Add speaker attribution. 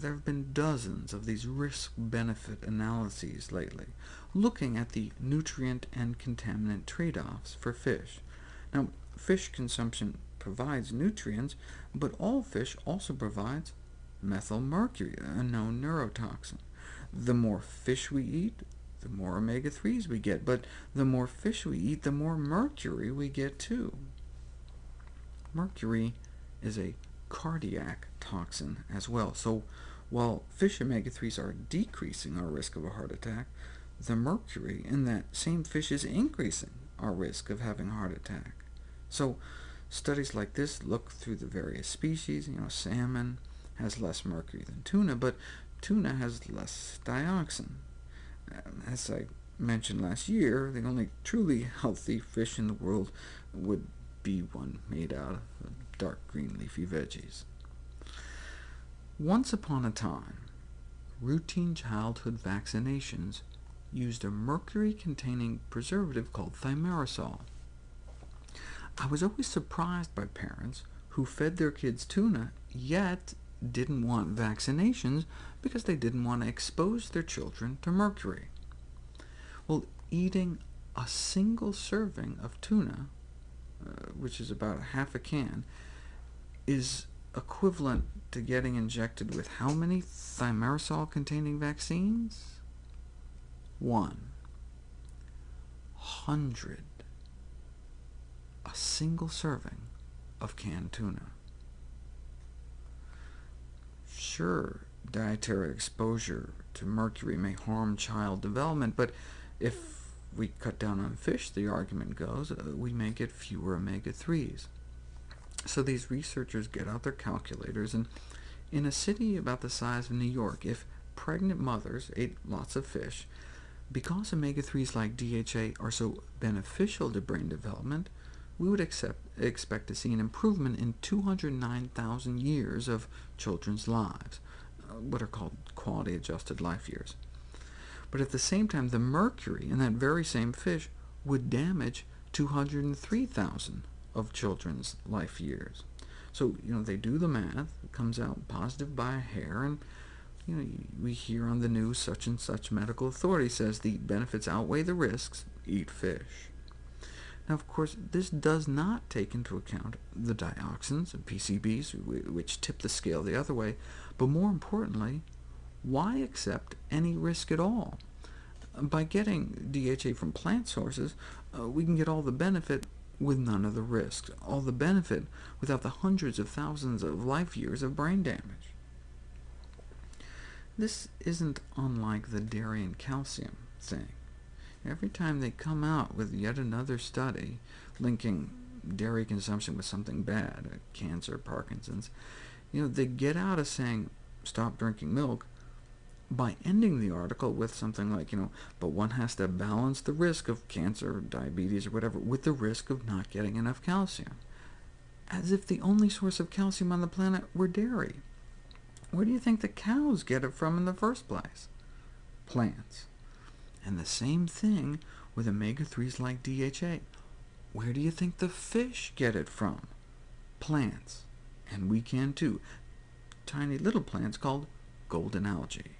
Speaker 1: there have been dozens of these risk-benefit analyses lately, looking at the nutrient and contaminant trade-offs for fish. Now, fish consumption provides nutrients, but all fish also provides methylmercury, a known neurotoxin. The more fish we eat, the more omega-3s we get, but the more fish we eat, the more mercury we get too. Mercury is a cardiac toxin as well, so while fish omega-3s are decreasing our risk of a heart attack, the mercury in that same fish is increasing our risk of having a heart attack. So studies like this look through the various species. You know, salmon has less mercury than tuna, but tuna has less dioxin. As I mentioned last year, the only truly healthy fish in the world would be one made out of dark green leafy veggies. Once upon a time, routine childhood vaccinations used a mercury-containing preservative called thimerosal. I was always surprised by parents who fed their kids tuna, yet didn't want vaccinations because they didn't want to expose their children to mercury. Well, eating a single serving of tuna, which is about half a can, is equivalent to getting injected with how many thimerosal-containing vaccines? One. Hundred. A single serving of canned tuna. Sure, dietary exposure to mercury may harm child development, but if we cut down on fish, the argument goes, uh, we may get fewer omega-3s. So these researchers get out their calculators, and in a city about the size of New York, if pregnant mothers ate lots of fish, because omega-3s like DHA are so beneficial to brain development, we would accept, expect to see an improvement in 209,000 years of children's lives, uh, what are called quality-adjusted life years. But at the same time, the mercury in that very same fish would damage 203,000 of children's life years. So you know, they do the math, it comes out positive by a hair, and you know, we hear on the news such and such medical authority says the benefits outweigh the risks, eat fish. Now, of course, this does not take into account the dioxins and PCBs, which tip the scale the other way, but more importantly, why accept any risk at all? By getting DHA from plant sources, uh, we can get all the benefit with none of the risks, all the benefit without the hundreds of thousands of life years of brain damage. This isn't unlike the dairy and calcium thing. Every time they come out with yet another study linking dairy consumption with something bad, uh, cancer, Parkinson's, you know, they get out of saying, stop drinking milk, by ending the article with something like, you know, but one has to balance the risk of cancer, diabetes, or whatever, with the risk of not getting enough calcium, as if the only source of calcium on the planet were dairy. Where do you think the cows get it from in the first place? Plants. And the same thing with omega-3s like DHA. Where do you think the fish get it from? Plants. And we can too. Tiny little plants called golden algae.